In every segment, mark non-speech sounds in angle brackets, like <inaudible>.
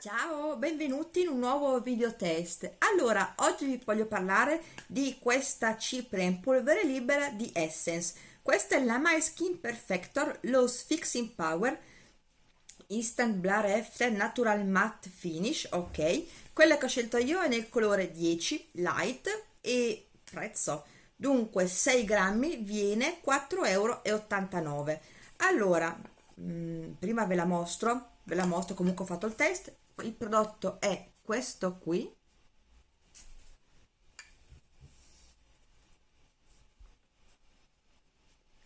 Ciao, benvenuti in un nuovo video test. Allora, oggi vi voglio parlare di questa cipria in polvere libera di Essence. Questa è la My Skin Perfector Loose Fixing Power Instant Blur After Natural Matte Finish, ok. Quella che ho scelto io è nel colore 10 Light e prezzo. Dunque 6 grammi viene 4,89 euro. Allora, mh, mm, prima ve la mostro, ve la mostro comunque ho fatto il test. Il prodotto è questo qui.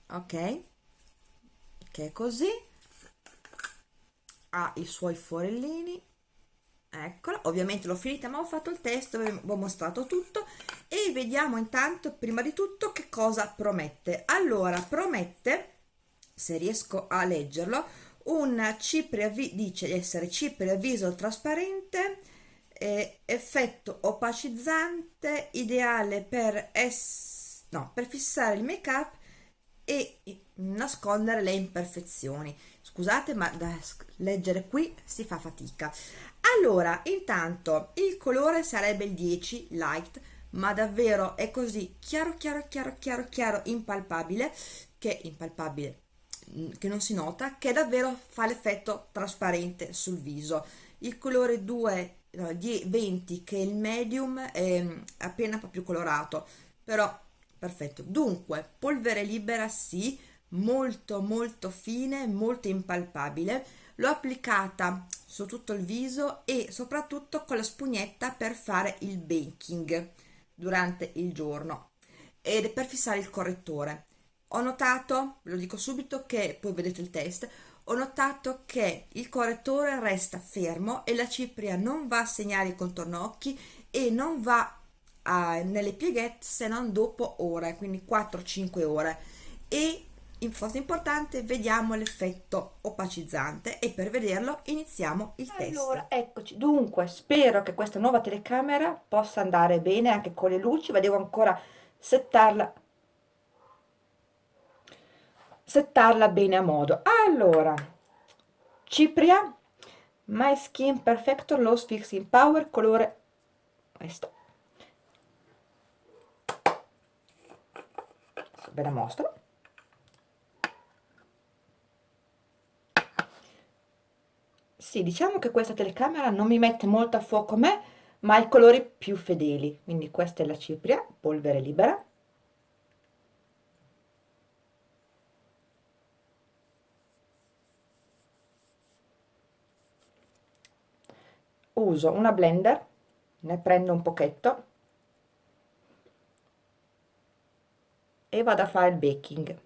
Ok. Che è così. Ha i suoi forellini. Eccola ovviamente l'ho finita ma ho fatto il test vi ho mostrato tutto. E vediamo intanto prima di tutto che cosa promette. Allora promette se riesco a leggerlo un cipria dice di essere cipria viso trasparente eh, effetto opacizzante ideale per, es no, per fissare il make up e nascondere le imperfezioni. Scusate ma da leggere qui si fa fatica. Allora intanto il colore sarebbe il 10 light ma davvero è così chiaro chiaro chiaro chiaro chiaro impalpabile che impalpabile che non si nota che davvero fa l'effetto trasparente sul viso. Il colore 2 no, 20 che è il medium è mm, appena un po' più colorato. Però perfetto. Dunque polvere libera sì molto molto fine molto impalpabile. L'ho applicata su tutto il viso e soprattutto con la spugnetta per fare il baking durante il giorno. Ed per fissare il correttore ho notato, ve lo dico subito che poi vedete il test, ho notato che il correttore resta fermo e la cipria non va a segnare il contorno occhi e non va a, nelle pieghette se non dopo ore, quindi 4-5 ore. E cosa importante vediamo l'effetto opacizzante e per vederlo iniziamo il test. Allora, eccoci. Dunque, spero che questa nuova telecamera possa andare bene anche con le luci, ma devo ancora settarla settarla bene a modo. Allora cipria my skin perfector low fixing power colore questo. Ve la mostro. Sì diciamo che questa telecamera non mi mette molto a fuoco me ma i colori più fedeli. Quindi questa è la cipria polvere libera uso una blender ne prendo un pochetto e vado a fare il baking.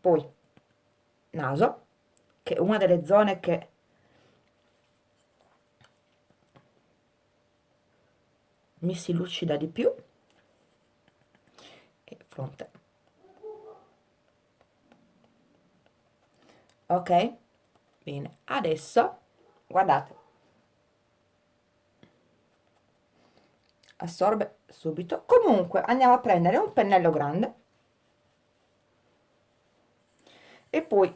Poi naso che è una delle zone che mi si lucida di più. E fronte ok? Bene. Adesso guardate. Assorbe subito. Comunque andiamo a prendere un pennello grande. E poi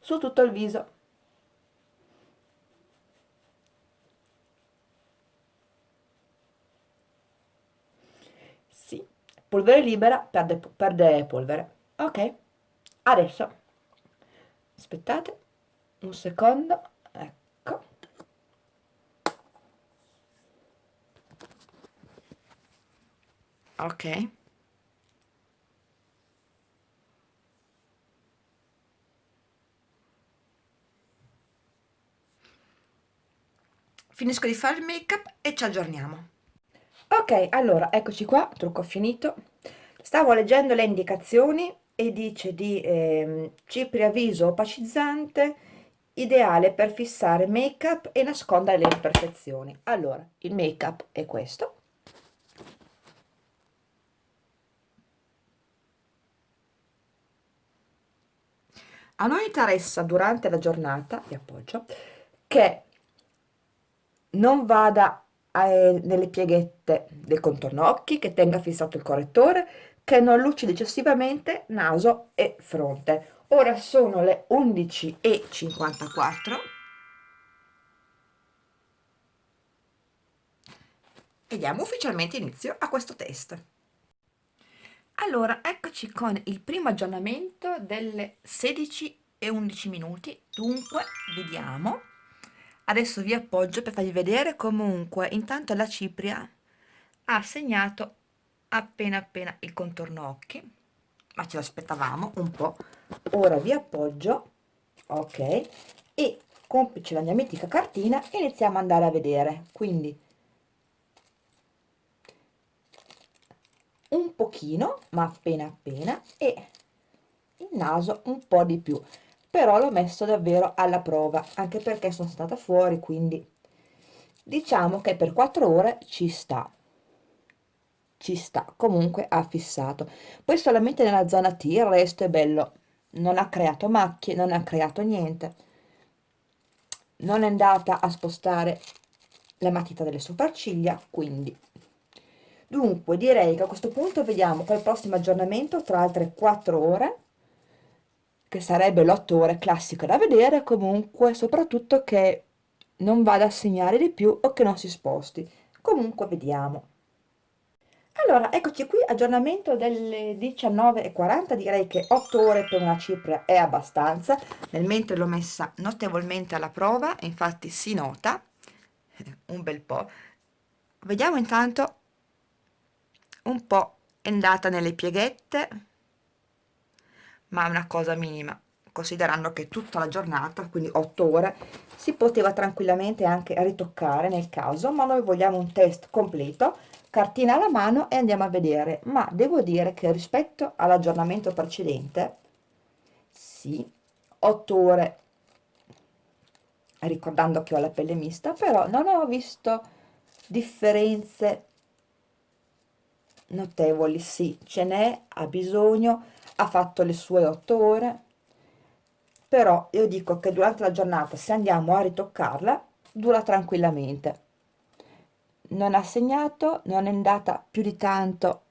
su tutto il viso polvere libera perde, perde polvere. Ok. Adesso aspettate un secondo. Ecco. Ok. Finisco di fare il make up e ci aggiorniamo ok allora eccoci qua trucco finito. Stavo leggendo le indicazioni e dice di eh, cipria viso opacizzante ideale per fissare make up e nascondere le imperfezioni. Allora il make up è questo. A noi interessa durante la giornata vi appoggio che non vada nelle pieghette del contorno occhi, che tenga fissato il correttore, che non lucidi eccessivamente naso e fronte. Ora sono le 11.54 e diamo ufficialmente inizio a questo test. Allora, eccoci con il primo aggiornamento delle 16 e 11 minuti, dunque vediamo. Adesso vi appoggio per farvi vedere comunque, intanto la cipria ha segnato appena appena il contorno occhi, ma ce l'aspettavamo un po'. Ora vi appoggio, ok, e complice la mia mitica cartina iniziamo ad andare a vedere, quindi un pochino ma appena appena e il naso un po' di più però l'ho messo davvero alla prova anche perché sono stata fuori quindi diciamo che per 4 ore ci sta ci sta comunque ha fissato. Poi solamente nella zona T il resto è bello non ha creato macchie non ha creato niente. Non è andata a spostare la matita delle sopracciglia quindi. Dunque direi che a questo punto vediamo col prossimo aggiornamento tra altre 4 ore, che sarebbe l'8 ore classico da vedere, comunque soprattutto che non vada a segnare di più o che non si sposti. Comunque vediamo. Allora, eccoci qui, aggiornamento delle 19.40, direi che 8 ore per una cipria è abbastanza, nel mentre l'ho messa notevolmente alla prova, infatti si nota un bel po'. Vediamo intanto un po' è andata nelle pieghette ma è una cosa minima. Considerando che tutta la giornata quindi 8 ore si poteva tranquillamente anche ritoccare nel caso ma noi vogliamo un test completo cartina alla mano e andiamo a vedere. Ma devo dire che rispetto all'aggiornamento precedente sì 8 ore ricordando che ho la pelle mista però non ho visto differenze notevoli, sì, ce n'è, ha bisogno, ha fatto le sue otto ore, però io dico che durante la giornata se andiamo a ritoccarla dura tranquillamente. Non ha segnato, non è andata più di tanto,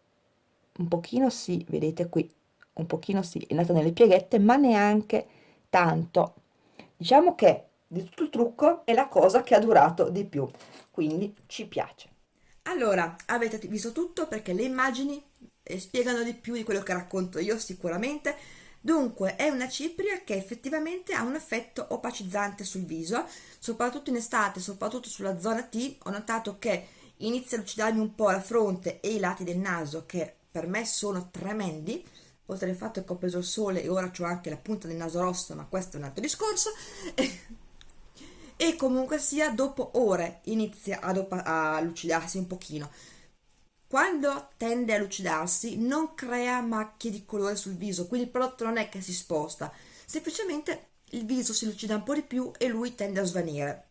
un pochino sì, vedete qui, un pochino sì, è andata nelle pieghette, ma neanche tanto. Diciamo che di tutto il trucco è la cosa che ha durato di più, quindi ci piace. Allora, avete visto tutto perché le immagini eh, spiegano di più di quello che racconto io sicuramente. Dunque, è una cipria che effettivamente ha un effetto opacizzante sul viso, soprattutto in estate, soprattutto sulla zona T. Ho notato che inizia a lucidarmi un po' la fronte e i lati del naso, che per me sono tremendi, oltre al fatto che ho preso il sole e ora ho anche la punta del naso rosso, ma questo è un altro discorso. <laughs> e comunque sia dopo ore inizia a, a lucidarsi un pochino quando tende a lucidarsi non crea macchie di colore sul viso quindi il prodotto non è che si sposta. Semplicemente il viso si lucida un po' di più e lui tende a svanire.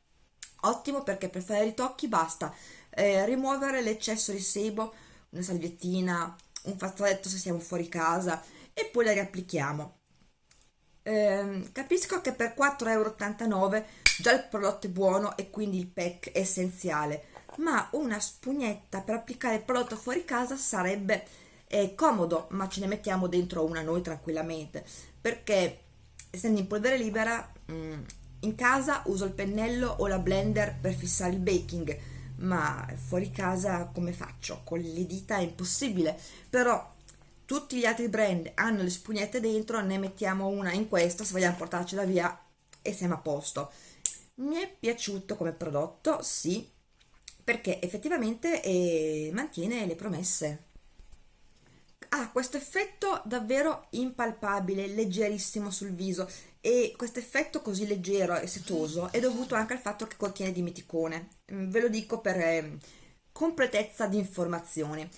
Ottimo perché per fare i ritocchi basta eh, rimuovere l'eccesso di sebo una salviettina un fazzoletto se siamo fuori casa e poi la riapplichiamo. Eh, capisco che per 4,89 euro già il prodotto è buono e quindi il pack è essenziale ma una spugnetta per applicare il prodotto fuori casa sarebbe eh, comodo ma ce ne mettiamo dentro una noi tranquillamente. Perché essendo in polvere libera mh, mm, in casa uso il pennello o la blender per fissare il baking ma fuori casa come faccio? con le dita è impossibile. Però tutti gli altri brand hanno le spugnette dentro ne mettiamo una in questa se vogliamo portarcela via e siamo a posto. Mi è piaciuto come prodotto, sì, perché effettivamente eh, mantiene le promesse. Ha questo effetto davvero impalpabile, leggerissimo sul viso e questo effetto così leggero e setoso è dovuto anche al fatto che contiene dimeticone. Mm, ve lo dico per eh, completezza di informazioni.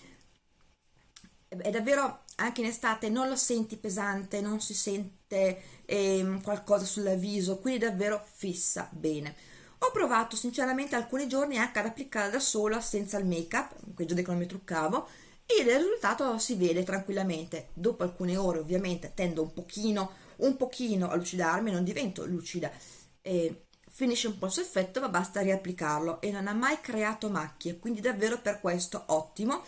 È davvero anche in estate non lo senti pesante, non si sente eh, qualcosa sul viso, quindi davvero fissa bene. Ho provato sinceramente alcuni giorni anche ad applicarla da sola senza il make up, quei giorni che non mi truccavo, e il risultato si vede tranquillamente. Dopo alcune ore ovviamente tendo un pochino, un pochino a lucidarmi, non divento lucida. Eh, finisce un po' il suo effetto ma basta riapplicarlo e non ha mai creato macchie quindi davvero per questo ottimo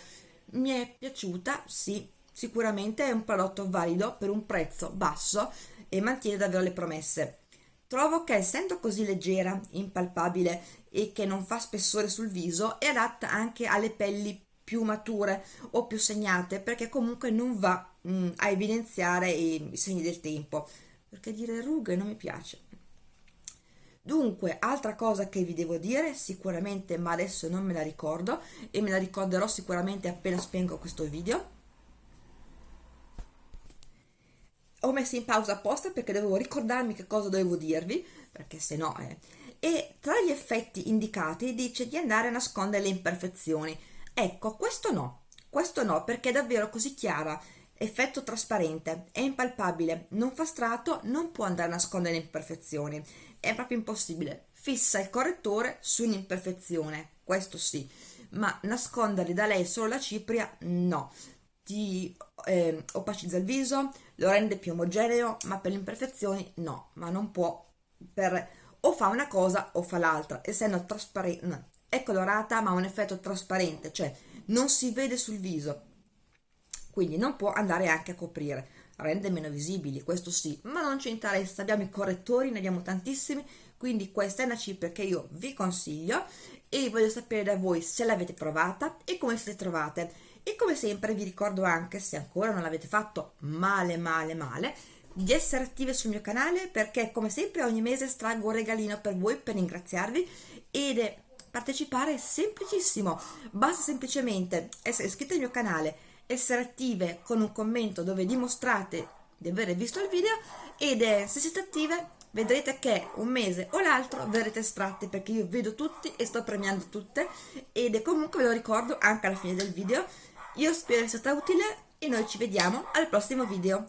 mi è piaciuta sì sicuramente è un prodotto valido per un prezzo basso e mantiene davvero le promesse trovo che essendo così leggera impalpabile e che non fa spessore sul viso è adatta anche alle pelli più mature o più segnate perché comunque non va mh, mm, a evidenziare i, i segni del tempo perché dire rughe non mi piace Dunque, altra cosa che vi devo dire, sicuramente, ma adesso non me la ricordo e me la ricorderò sicuramente appena spengo questo video. Ho messo in pausa apposta perché dovevo ricordarmi che cosa dovevo dirvi, perché se no... Eh. E tra gli effetti indicati dice di andare a nascondere le imperfezioni. Ecco, questo no, questo no, perché è davvero così chiara, effetto trasparente, è impalpabile, non fa strato, non può andare a nascondere le imperfezioni è proprio impossibile. Fissa il correttore su un'imperfezione, questo sì, ma nasconderli da lei solo la cipria no. Ti eh, opacizza il viso, lo rende più omogeneo, ma per le imperfezioni no, ma non può per o fa una cosa o fa l'altra, essendo trasparente, è colorata ma ha un effetto trasparente, cioè non si vede sul viso, quindi non può andare anche a coprire rende meno visibili, questo sì, ma non ci interessa, abbiamo i correttori, ne abbiamo tantissimi, quindi questa è una cipria che io vi consiglio e voglio sapere da voi se l'avete provata e come siete trovate. E come sempre vi ricordo anche, se ancora non l'avete fatto male male male, di essere attive sul mio canale perché come sempre ogni mese estraggo un regalino per voi per ringraziarvi ed è partecipare è semplicissimo, basta semplicemente essere iscritti al mio canale, essere attive con un commento dove dimostrate di aver visto il video ed se siete attive vedrete che un mese o l'altro verrete estratte perché io vedo tutti e sto premiando tutte ed comunque ve lo ricordo anche alla fine del video io spero sia stata utile e noi ci vediamo al prossimo video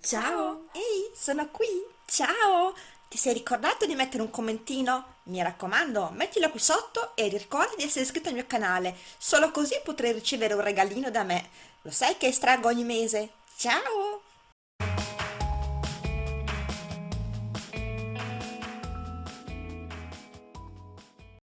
ciao ehi sono qui ciao ti sei ricordato di mettere un commentino? Mi raccomando, mettilo qui sotto e ricordi di essere iscritto al mio canale, solo così potrai ricevere un regalino da me. Lo sai che estraggo ogni mese? Ciao!